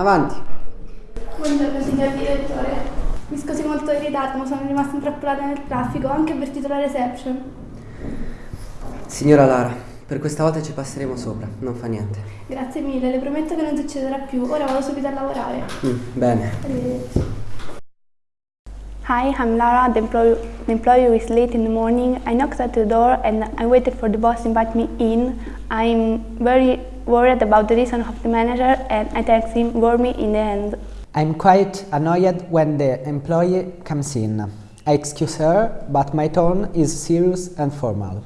Avanti. Buongiorno signor direttore. Mi scusi molto in ritardo, ma sono rimasta intrappolata nel traffico, anche avvertito la reception. Signora Lara, per questa volta ci passeremo sopra, non fa niente. Grazie mille, le prometto che non succederà più. Ora vado subito a lavorare. Mm, bene. Arrivederci. Hi, I'm Lara, the employee, the employee is late in the morning. I knocked at the door and I waited for the boss to invite me in. I'm very worried about the reason of the manager and I thanked him warmly in the end. I'm quite annoyed when the employee comes in. I excuse her, but my tone is serious and formal.